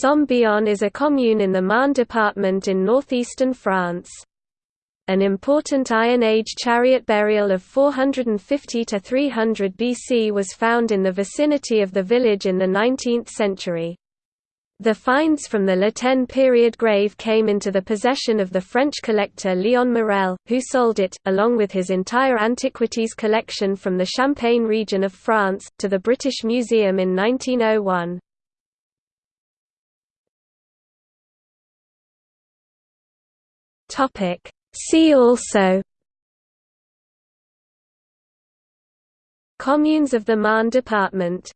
Somme-Bionne is a commune in the Marne department in northeastern France. An important Iron Age chariot burial of 450 to 300 BC was found in the vicinity of the village in the 19th century. The finds from the Tène period grave came into the possession of the French collector Léon Morel, who sold it, along with his entire antiquities collection from the Champagne region of France, to the British Museum in 1901. See also Communes of the Marne department